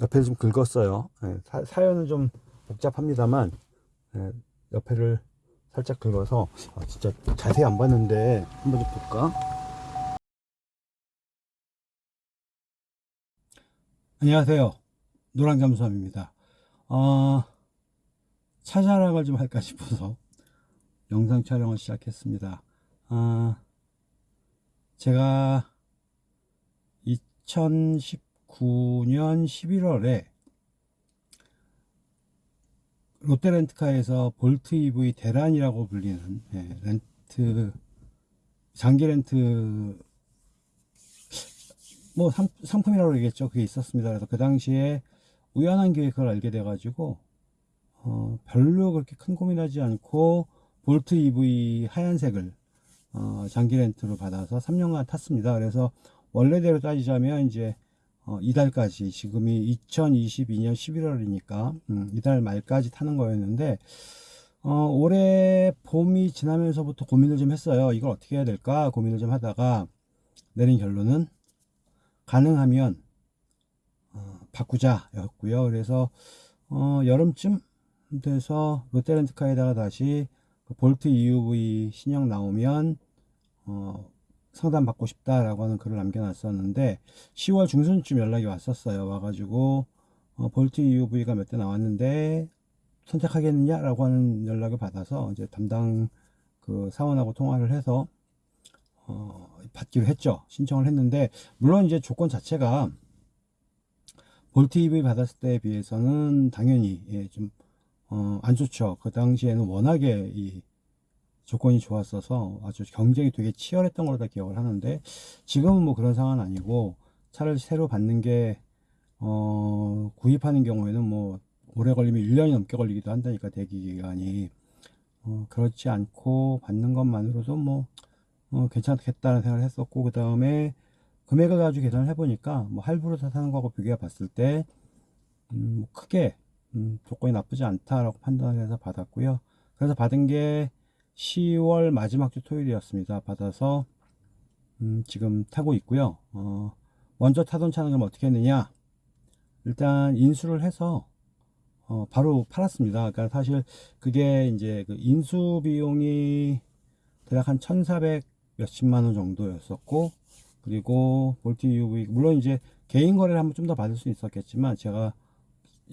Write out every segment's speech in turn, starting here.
옆에 좀 긁었어요. 예, 사, 연은좀 복잡합니다만 예, 옆에를 살짝 긁어서 아, 진짜 자세히 안 봤는데 한번 좀 볼까? 안녕하세요. 노랑잠수함입니다. 어, 차 자랑을 좀 할까 싶어서 영상 촬영을 시작했습니다. 아, 제가 2019년 11월에 롯데렌트카에서 볼트 EV 대란이라고 불리는 예, 렌트 장기 렌트 뭐 상, 상품이라고 그러겠죠. 그게 있었습니다. 그래서 그 당시에 우연한 기회에 그걸 알게 돼 가지고 어, 별로 그렇게 큰 고민하지 않고 볼트 EV 하얀색을 어, 장기 렌트로 받아서 3년간 탔습니다. 그래서 원래대로 따지자면 이제 어, 이달까지 지금이 2022년 11월이니까 음, 이달 말까지 타는 거였는데 어, 올해 봄이 지나면서부터 고민을 좀 했어요. 이걸 어떻게 해야 될까 고민을 좀 하다가 내린 결론은 가능하면 어, 바꾸자 였고요. 그래서 어, 여름쯤 돼서 롯데렌트카에다가 다시 그 볼트 EUV 신형 나오면 어, 상담 받고 싶다라고 하는 글을 남겨놨었는데 10월 중순쯤 연락이 왔었어요. 와가지고 어, 볼트 EUV가 몇 대 나왔는데 선택하겠느냐 라고 하는 연락을 받아서 이제 담당 그 사원하고 통화를 해서 어, 받기로 했죠. 신청을 했는데 물론 이제 조건 자체가 볼트 EV 받았을 때에 비해서는 당연히 예, 좀 어, 안 좋죠. 그 당시에는 워낙에 이 조건이 좋았어서 아주 경쟁이 되게 치열했던 걸로 다 기억을 하는데 지금은 뭐 그런 상황은 아니고 차를 새로 받는 게 어, 구입하는 경우에는 뭐 오래 걸리면 1년이 넘게 걸리기도 한다니까 대기 기간이. 어, 그렇지 않고 받는 것만으로도 뭐 어, 괜찮겠다는 생각을 했었고 그 다음에 금액을 가지고 계산을 해보니까 뭐 할부로 사는 거하고 비교해 봤을 때 음, 뭐 크게 음, 조건이 나쁘지 않다라고 판단을 해서 받았고요. 그래서 받은 게 10월 마지막 주 토요일이었습니다. 받아서 음, 지금 타고 있고요. 어, 먼저 타던 차는 그럼 어떻게 했느냐? 일단 인수를 해서 어, 바로 팔았습니다. 그러니까 사실 그게 이제 그 인수 비용이 대략 한 1,400 몇십만 원 정도였었고 그리고 볼트 UV 물론 이제 개인 거래를 하면 좀더 받을 수 있었겠지만 제가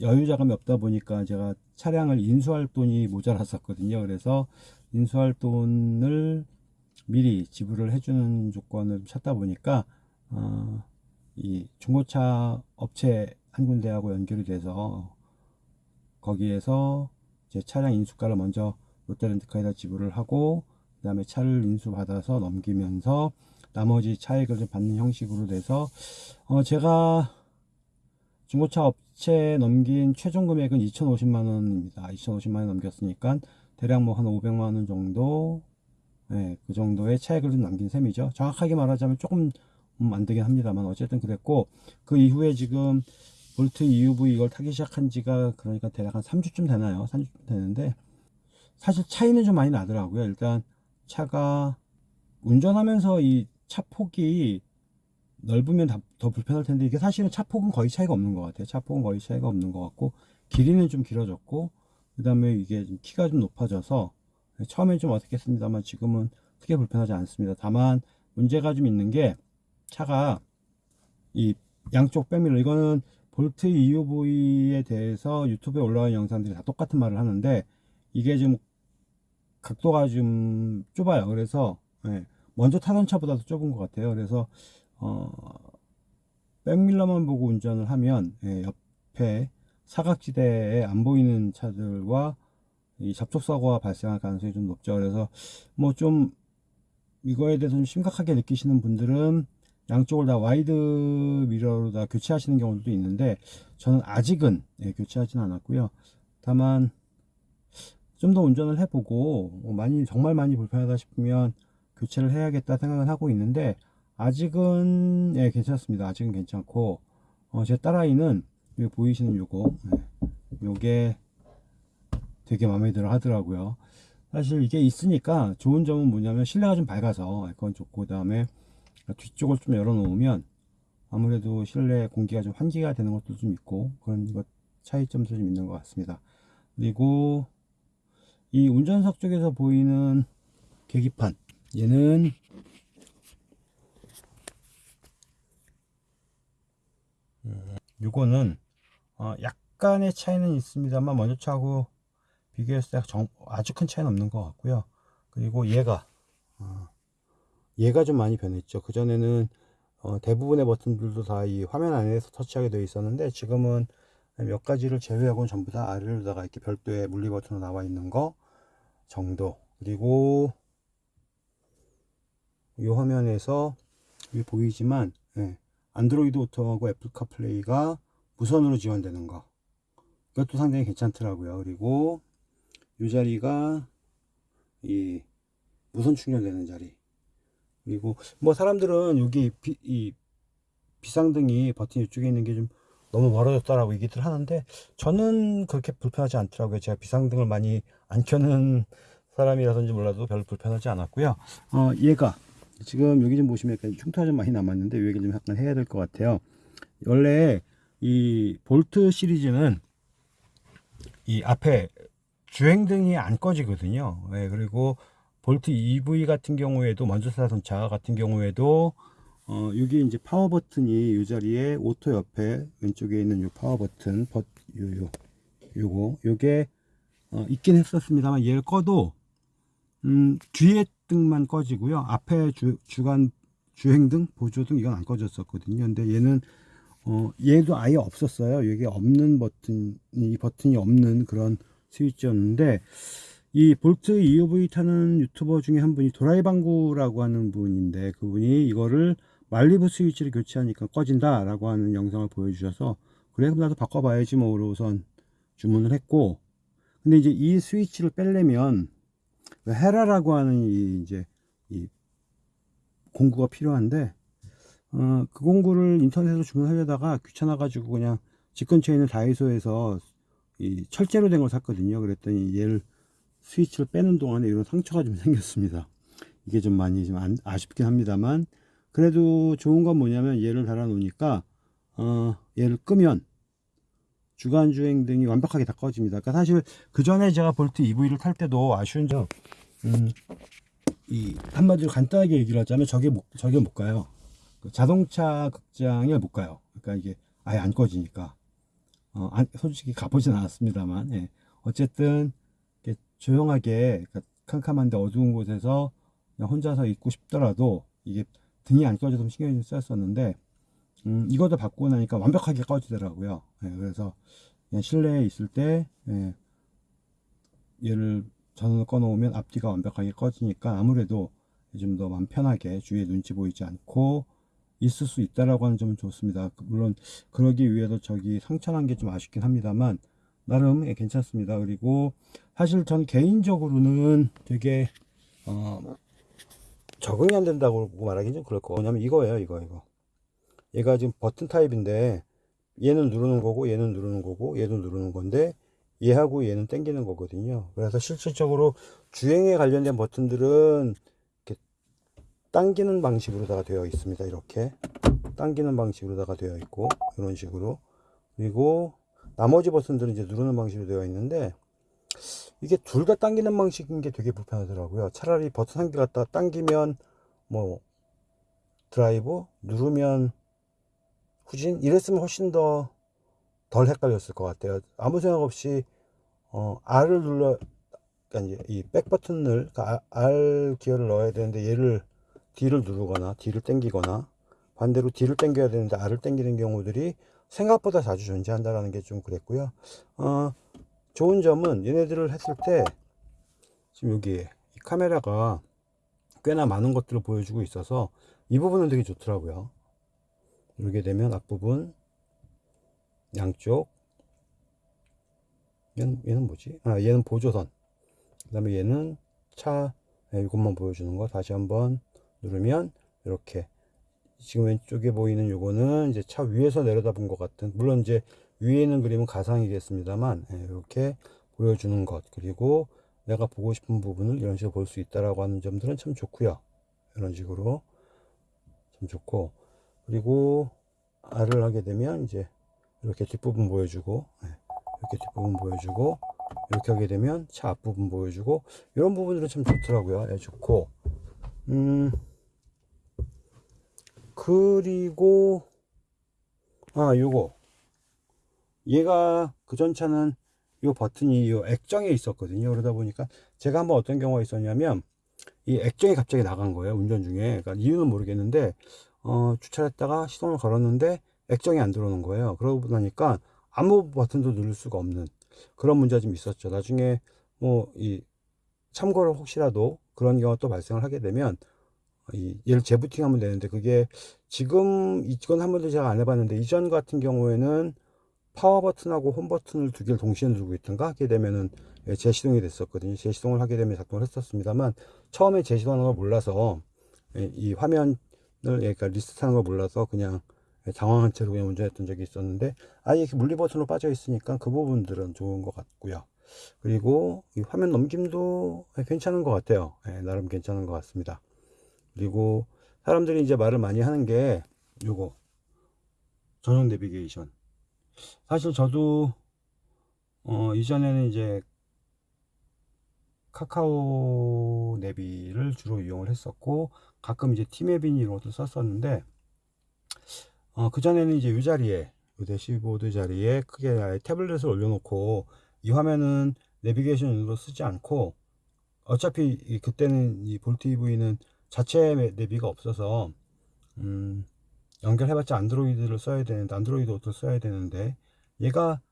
여유 자금이 없다 보니까 제가 차량을 인수할 돈이 모자랐었거든요. 그래서 인수할 돈을 미리 지불을 해주는 조건을 찾다 보니까 어, 이 중고차 업체 한 군데하고 연결이 돼서 거기에서 제 차량 인수가를 먼저 롯데렌트카에다 지불을 하고 그 다음에 차를 인수받아서 넘기면서 나머지 차액을 좀 받는 형식으로 돼서 어 제가 중고차 업체에 넘긴 최종 금액은 2,050만원입니다. 2,050만원 넘겼으니까 대략 뭐 한 500만원 정도 네, 그 정도의 차액을 좀 남긴 셈이죠. 정확하게 말하자면 조금 음, 안 되긴 합니다만 어쨌든 그랬고 그 이후에 지금 볼트 EUV 이걸 타기 시작한 지가 그러니까 대략 한 3주쯤 되나요? 3주쯤 되는데 사실 차이는 좀 많이 나더라고요. 일단 차가 운전하면서 이 차 폭이 넓으면 더 불편할 텐데 이게 사실은 차 폭은 거의 차이가 없는 것 같아요. 차 폭은 거의 차이가 없는 것 같고 길이는 좀 길어졌고 그 다음에 이게 좀 키가 좀 높아져서 처음엔 좀 어색했습니다만 지금은 크게 불편하지 않습니다. 다만 문제가 좀 있는 게 차가 이 양쪽 백밀러 이거는 볼트 EUV에 대해서 유튜브에 올라온 영상들이 다 똑같은 말을 하는데 이게 좀 각도가 좀 좁아요. 그래서 예, 먼저 타던 차보다도 좁은 것 같아요. 그래서 어, 백밀러만 보고 운전을 하면 예, 옆에 사각지대에 안 보이는 차들과 이 접촉사고가 발생할 가능성이 좀 높죠. 그래서 뭐 좀 이거에 대해서 좀 심각하게 느끼시는 분들은 양쪽을 다 wide mirror로 다 교체하시는 경우도 있는데 저는 아직은 예, 교체하지는 않았고요. 다만 좀 더 운전을 해보고 뭐 많이 정말 많이 불편하다 싶으면 교체를 해야겠다 생각을 하고 있는데 아직은 예, 괜찮습니다. 아직은 괜찮고 어, 제 딸아이는 여기 보이시는 요거 네. 요게 되게 마음에 들어 하더라고요 사실 이게 있으니까 좋은 점은 뭐냐면 실내가 좀 밝아서 그건 좋고 그 다음에 뒤쪽을 좀 열어 놓으면 아무래도 실내 공기가 좀 환기가 되는 것도 좀 있고 그런 것 차이점도 좀 있는 것 같습니다. 그리고 이 운전석 쪽에서 보이는 계기판 얘는 음, 요거는 어, 약간의 차이는 있습니다만 먼저 차하고 비교했을 때 정- 아주 큰 차이는 없는 것 같고요. 그리고 얘가 어, 얘가 좀 많이 변했죠. 그전에는 어, 대부분의 버튼들도 다 이 화면 안에서 터치하게 되어 있었는데 지금은 몇 가지를 제외하고는 전부 다 아래로다가 이렇게 별도의 물리 버튼으로 나와 있는 거 정도 그리고 이 화면에서 보이지만 예, 안드로이드 오토하고 애플 카플레이가 무선으로 지원되는 거. 이것도 상당히 괜찮더라고요. 그리고 이 자리가 이 무선 충전되는 자리. 그리고 뭐 사람들은 여기 비, 이 비상등이 버튼 이쪽에 있는 게 좀 너무 멀어졌다라고 얘기들 하는데 저는 그렇게 불편하지 않더라고요. 제가 비상등을 많이 안 켜는 사람이라든지 몰라도 별로 불편하지 않았고요. 어 얘가 지금 여기 좀 보시면 약간 흉터가 좀 많이 남았는데 이 얘기 좀 약간 해야 될 것 같아요. 원래 이 볼트 시리즈는 이 앞에 주행등이 안 꺼지거든요. 네, 그리고 볼트 EV 같은 경우에도 먼저 자동차 같은 경우에도 어, 여기 이제 파워 버튼이 이 자리에 auto 옆에 왼쪽에 있는 요 파워 버튼 버, 요, 요, 요거 요게 어, 있긴 했었습니다만 얘를 꺼도 음, 뒤에 등만 꺼지고요. 앞에 주, 주간 주행등 보조등 이건 안 꺼졌었거든요. 근데 얘는 어, 얘도 아예 없었어요. 여기 없는 버튼 이 버튼이 없는 그런 스위치였는데 이 볼트 EOV 타는 유튜버 중에 한 분이 도라이방구라고 하는 분인데 그분이 이거를 말리부 스위치를 교체하니까 꺼진다 라고 하는 영상을 보여주셔서 그래 그럼 나도 바꿔봐야지 뭐 우선 주문을 했고. 근데 이제 이 스위치를 빼려면 헤라라고 하는 이 이제 이 공구가 필요한데 어, 그 공구를 인터넷으로 주문하려다가 귀찮아 가지고 그냥 집 근처에 있는 다이소에서 이 철제로 된 걸 샀거든요. 그랬더니 얘를 스위치를 빼는 동안에 이런 상처가 좀 생겼습니다. 이게 좀 많이 좀 안- 아쉽긴 합니다만 그래도 좋은 건 뭐냐면 얘를 달아 놓으니까 어, 얘를 끄면 주간 주행 등이 완벽하게 다 꺼집니다. 그러니까 사실 그 전에 제가 볼트 EV를 탈 때도 아쉬운 점 음, 이 한마디로 간단하게 얘기를 하자면 저게 못, 저게 못 가요. 그 자동차 극장에 못 가요. 그러니까 이게 아예 안 꺼지니까. 어, 안- 솔직히 가보진 않았습니다만 예. 어쨌든 조용하게 그러니까 캄캄한데 어두운 곳에서 혼자서 있고 싶더라도 이게 등이 안 꺼져서 좀 신경이 좀 쓰였었는데 음, 이것도 바꾸고 나니까 완벽하게 꺼지더라고요. 예, 그래서 실내에 있을 때 예, 얘를 전원을 꺼 놓으면 앞뒤가 완벽하게 꺼지니까 아무래도 좀 더 마음 편하게 주위에 눈치 보이지 않고 있을 수 있다라고 하는 점은 좋습니다. 물론 그러기 위해서 저기 상처난 게 좀 아쉽긴 합니다만 나름 예, 괜찮습니다. 그리고 사실 전 개인적으로는 되게 어, 적응이 안 된다고 말하기 좀 그럴 거 뭐냐면 이거예요 이거 이거. 얘가 지금 버튼 타입인데 얘는 누르는 거고 얘는 누르는 거고 얘도 누르는 건데 얘하고 얘는 당기는 거거든요. 그래서 실질적으로 주행에 관련된 버튼들은 당기는 방식으로다가 되어 있습니다. 이렇게 당기는 방식으로다가 되어 있고 이런 식으로. 그리고 나머지 버튼들은 이제 누르는 방식으로 되어 있는데 이게 둘 다 당기는 방식인 게 되게 불편하더라고요. 차라리 버튼 한 개 갖다 당기면 뭐 드라이브 누르면 후진 이랬으면 훨씬 더 덜 헷갈렸을 것 같아요. 아무 생각 없이 어, R을 눌러 그러니까 이제 이 백 버튼을 그러니까 R 기어를 넣어야 되는데 얘를 D를 누르거나 D를 당기거나 반대로 D를 당겨야 되는데 R을 당기는 경우들이 생각보다 자주 존재한다는 게 좀 그랬고요. 어, 좋은 점은 얘네들을 했을 때 지금 여기 이 카메라가 꽤나 많은 것들을 보여주고 있어서 이 부분은 되게 좋더라고요. 누르게 되면 앞부분 양쪽 얘는, 얘는 뭐지? 아 얘는 보조선. 그 다음에 얘는 차 네, 이것만 보여주는 거. 다시 한번 누르면 이렇게 지금 왼쪽에 보이는 요거는 이제 차 위에서 내려다본 것 같은 물론 이제 위에 있는 그림은 가상이겠습니다만 예, 이렇게 보여주는 것. 그리고 내가 보고 싶은 부분을 이런 식으로 볼 수 있다라고 하는 점들은 참 좋고요. 이런 식으로 참 좋고. 그리고 R을 하게 되면 이제 이렇게 뒷부분 보여주고 예, 이렇게 뒷부분 보여주고 이렇게 하게 되면 차 앞부분 보여주고 이런 부분들은 참 좋더라고요. 예, 좋고. 음 그리고 아 요거. 얘가 그전 차는 요 버튼이 요 액정에 있었거든요. 그러다 보니까 제가 한번 어떤 경우가 있었냐면 이 액정이 갑자기 나간 거예요 운전 중에. 그러니까 이유는 모르겠는데 어, 주차를 했다가 시동을 걸었는데 액정이 안 들어오는 거예요. 그러고 나니까 아무 버튼도 누를 수가 없는 그런 문제가 좀 있었죠. 나중에 뭐 이 참고로 혹시라도 그런 경우가 또 발생을 하게 되면 이 얘를 재부팅하면 되는데 그게 지금 이건 한 번도 제가 안 해봤는데 이전 같은 경우에는 파워 버튼하고 홈 버튼을 두 개를 동시에 누르고 있던가 하게 되면은 예, 재시동이 됐었거든요. 재시동을 하게 되면 작동을 했었습니다만 처음에 재시동하는 걸 몰라서 예, 이 화면을 예, 그러니까 리스트하는 걸 몰라서 그냥 예, 당황한 채로 그냥 운전했던 적이 있었는데 아예 이렇게 물리 버튼으로 빠져 있으니까 그 부분들은 좋은 것 같고요. 그리고 이 화면 넘김도 예, 괜찮은 것 같아요. 예, 나름 괜찮은 것 같습니다. 그리고 사람들이 이제 말을 많이 하는 게 요거. 전용 내비게이션. 사실 저도 어, 이전에는 이제 카카오 내비를 주로 이용을 했었고 가끔 이제 티맵인 이런 것도 썼었는데 어, 그 전에는 이제 이 자리에 이 대시보드 자리에 크게 태블릿을 올려놓고 이 화면은 내비게이션으로 쓰지 않고 어차피 이- 그때는 이 볼트 EV는 자체 내비가 없어서 음, 연결해봤자 안드로이드를 써야 되는데 안드로이드 오토를 써야 되는데 얘가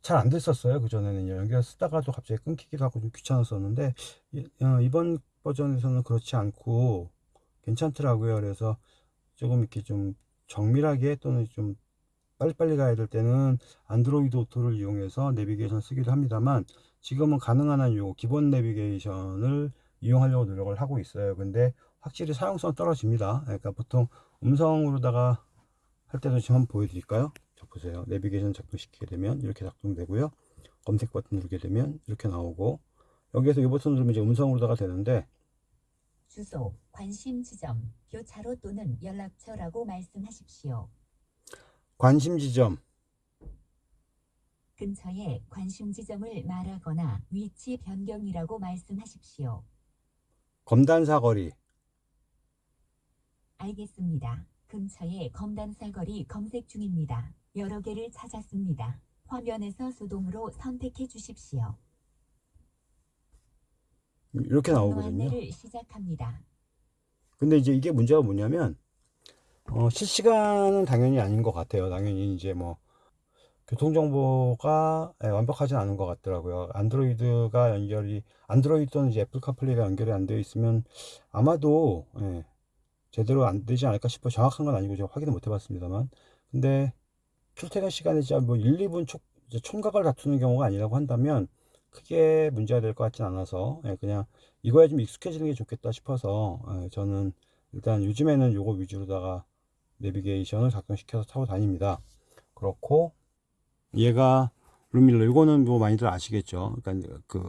잘 안 됐었어요. 그 전에는 연결 쓰다가도 갑자기 끊기기도 하고 좀 귀찮았었는데 이- 어, 이번 버전에서는 그렇지 않고 괜찮더라고요. 그래서 조금 이렇게 좀 정밀하게 또는 좀 빨리빨리 가야 될 때는 안드로이드 오토를 이용해서 내비게이션 쓰기도 합니다만 지금은 가능한 한 요 기본 내비게이션을 이용하려고 노력을 하고 있어요. 근데 확실히 사용성 떨어집니다. 그러니까 보통 음성으로다가 할 때도 지금 한번 보여드릴까요? 자 보세요. 내비게이션 작동시키게 되면 이렇게 작동되고요. 검색 버튼 누르게 되면 이렇게 나오고 여기에서 이 버튼 누르면 이제 음성으로다가 되는데 주소, 관심 지점, 교차로 또는 연락처라고 말씀하십시오. 관심 지점. 근처에 관심 지점을 말하거나 위치 변경이라고 말씀하십시오. 검단 사거리 알겠습니다. 근처에 검단 사거리 검색 중입니다. 여러 개를 찾았습니다. 화면에서 수동으로 선택해 주십시오. 이렇게 나오거든요 시작합니다. 근데 이제 이게 문제가 뭐냐면 어, 실시간은 당연히 아닌 것 같아요. 당연히 이제 뭐 교통정보가 예, 완벽하진 않은 것 같더라고요. 안드로이드가 연결이 안드로이드는 이제 애플 카플레이가 연결이 안 되어 있으면 아마도 예, 제대로 안 되지 않을까 싶어 정확한 건 아니고 제가 확인을 못 해봤습니다만 근데 출퇴근 시간에 진짜 뭐 1, 2분 촉, 총각을 다투는 경우가 아니라고 한다면 크게 문제가 될 것 같진 않아서 예, 그냥 이거에 좀 익숙해지는 게 좋겠다 싶어서 예, 저는 일단 요즘에는 요거 위주로다가 내비게이션을 작동시켜서 타고 다닙니다. 그렇고 얘가 룸밀러 이거는 뭐 많이들 아시겠죠. 그러니까 그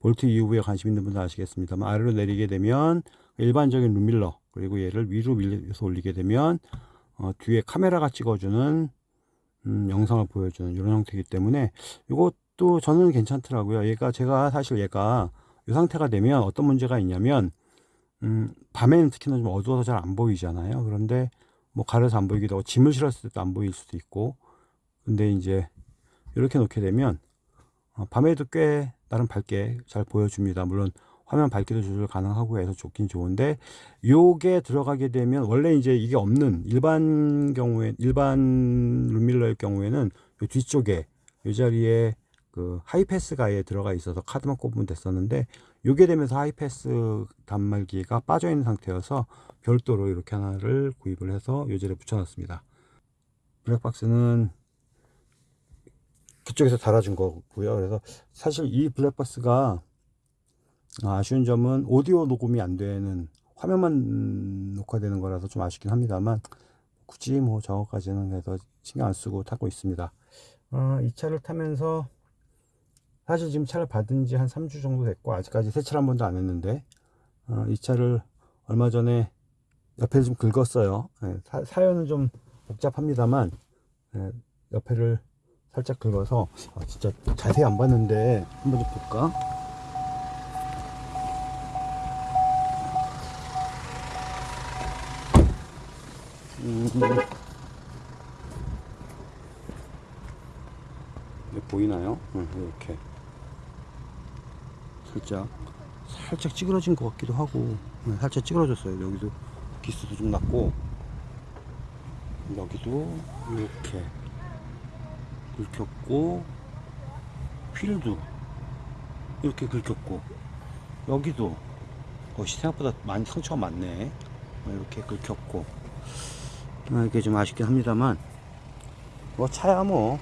볼트 EUV에 관심 있는 분들 아시겠습니다만 아래로 내리게 되면 일반적인 룸밀러 그리고 얘를 위로 밀려서 올리게 되면 어, 뒤에 카메라가 찍어주는 음, 영상을 보여주는 이런 형태이기 때문에 이것도 저는 괜찮더라고요. 얘가 제가 사실 얘가 이 상태가 되면 어떤 문제가 있냐면 음, 밤에는 특히나 좀 어두워서 잘 안 보이잖아요. 그런데 뭐 가려서 안 보이기도 하고 짐을 실었을 때도 안 보일 수도 있고 근데 이제 이렇게 놓게 되면 어, 밤에도 꽤 나름 밝게 잘 보여줍니다. 물론 화면 밝기도 조절 가능하고 해서 좋긴 좋은데 요게 들어가게 되면 원래 이제 이게 없는 일반 경우에 일반 룸밀러의 경우에는 요 뒤쪽에 이 자리에 그 하이패스가 아예 들어가 있어서 카드만 꼽으면 됐었는데 요게 되면서 하이패스 단말기가 빠져 있는 상태여서 별도로 이렇게 하나를 구입을 해서 요 자리에 붙여 놨습니다 블랙박스는 그쪽에서 달아준 거고요. 그래서 사실 이 블랙박스가 아쉬운 점은 오디오 녹음이 안 되는 화면만 녹화되는 거라서 좀 아쉽긴 합니다만 굳이 뭐 저거까지는 해서 신경 안 쓰고 타고 있습니다. 어, 이 차를 타면서 사실 지금 차를 받은 지 한 3주 정도 됐고 아직까지 세차를 한 번도 안 했는데 어, 이 차를 얼마 전에 옆에 좀 긁었어요. 예, 사, 사연은 좀 복잡합니다만 예, 옆에를 살짝 긁어서 아, 진짜 자세히 안 봤는데 한번 좀 볼까? 음, 보이나요? 응, 이렇게 살짝 살짝 찌그러진 것 같기도 하고 네, 살짝 찌그러졌어요 여기도 기스도 좀 났고 여기도 이렇게 긁혔고 휠도 이렇게 긁혔고 여기도 어, 생각보다 많이 상처가 많네. 어, 이렇게 긁혔고. 아, 이게 좀 아쉽긴 합니다만 뭐 차야 뭐.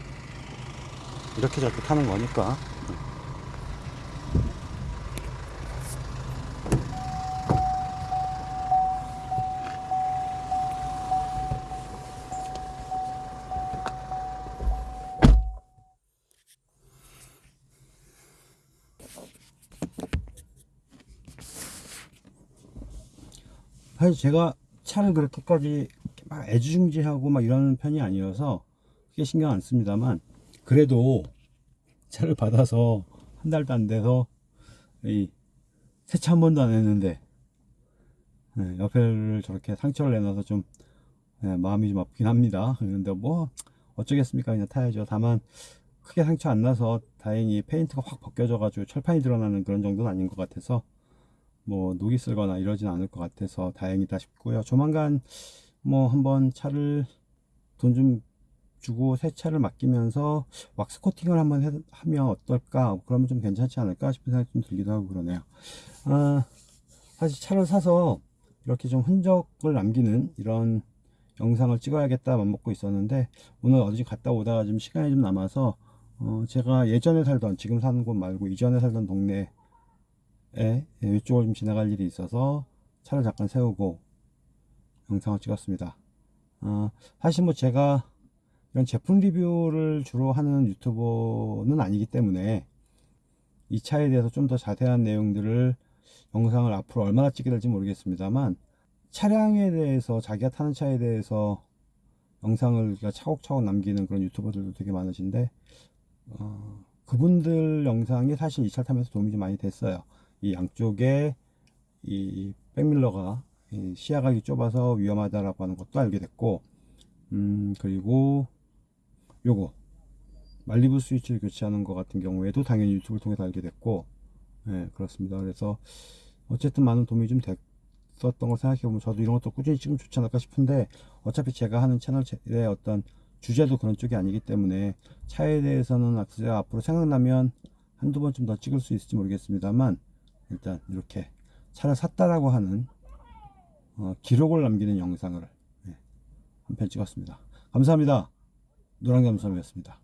이렇게 저렇게 타는 거니까 사실 제가 차를 그렇게까지 막 애지중지하고 막 이런 편이 아니어서 크게 신경 안 씁니다만 그래도 차를 받아서 한 달도 안 돼서 이 세차 한 번도 안 했는데 네, 옆에를 저렇게 상처를 내놔서 좀 네, 마음이 좀 아프긴 합니다. 그런데 뭐 어쩌겠습니까 그냥 타야죠. 다만 크게 상처 안 나서 다행히 페인트가 확 벗겨져 가지고 철판이 드러나는 그런 정도는 아닌 것 같아서 뭐 녹이 쓸거나 이러진 않을 것 같아서 다행이다 싶고요. 조만간 뭐 한번 차를 돈 좀 주고 새 차를 맡기면서 왁스 코팅을 한번 해- 하면 어떨까? 그러면 좀 괜찮지 않을까 싶은 생각이 좀 들기도 하고 그러네요. 아, 사실 차를 사서 이렇게 좀 흔적을 남기는 이런 영상을 찍어야겠다 맘먹고 있었는데 오늘 어디 갔다 오다가 좀 시간이 좀 남아서 어, 제가 예전에 살던 지금 사는 곳 말고 이전에 살던 동네 에 예, 이쪽을 좀 지나갈 일이 있어서 차를 잠깐 세우고 영상을 찍었습니다. 아, 사실 뭐 제가 이런 제품 리뷰를 주로 하는 유튜버는 아니기 때문에 이 차에 대해서 좀 더 자세한 내용들을 영상을 앞으로 얼마나 찍게 될지 모르겠습니다만 차량에 대해서 자기가 타는 차에 대해서 영상을 그러니까 차곡차곡 남기는 그런 유튜버들도 되게 많으신데 어, 그분들 영상이 사실 이 차를 타면서 도움이 좀 많이 됐어요. 이 양쪽에 이 백밀러가 이 시야각이 좁아서 위험하다라고 하는 것도 알게 됐고 음 그리고 요거 말리부 스위치를 교체하는 것 같은 경우에도 당연히 유튜브를 통해서 알게 됐고 예 그렇습니다. 그래서 어쨌든 많은 도움이 좀 됐었던 걸 생각해보면 저도 이런 것도 꾸준히 찍으면 좋지 않을까 싶은데 어차피 제가 하는 채널의 어떤 주제도 그런 쪽이 아니기 때문에 차에 대해서는 제가 앞으로 생각나면 한두 번쯤 더 찍을 수 있을지 모르겠습니다만 일단 이렇게 차를 샀다라고 하는 어, 기록을 남기는 영상을 한편 찍었습니다. 감사합니다. 노랑겸섬이었습니다.